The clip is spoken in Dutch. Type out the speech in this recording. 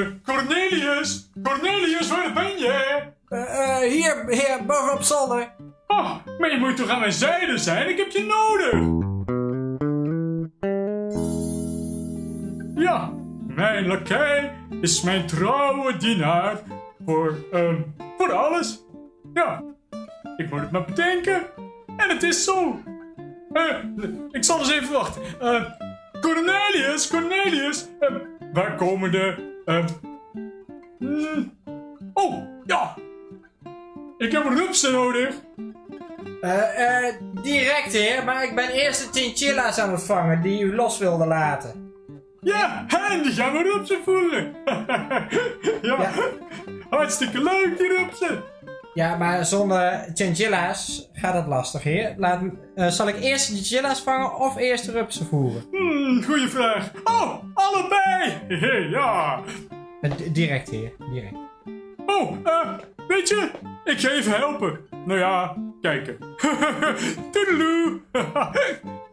eh, Cornelius! Cornelius, waar ben je? Eh, hier, heer, bovenop zolder. Oh, maar je moet toch aan mijn zijde zijn? Ik heb je nodig! Ja, mijn lakij is mijn trouwe dienaar voor, ehm, voor alles. Ja, ik moet het maar bedenken. En het is zo. Ik zal eens even wachten. Cornelius, Cornelius, waar komen de... ehm, mm, oh, ja. Ik heb rupsen nodig. Eh, eh, direct, heer, maar ik ben eerst de chinchilla's aan het vangen die u los wilde laten. Ja, en die gaan we rupsen voeren. ja, Ja. hartstikke leuk die rupsen. Ja, maar zonder chinchilla's gaat het lastig, heer. Laat, eh, zal ik eerst de chinchilla's vangen of eerst de rupsen voeren? Hmm, goeie vraag. Oh, allebei. ja. Eh, direct, heer, direct. Oh, eh, weet je, ik ga even helpen. Nou ja, kijken. Toedeloe.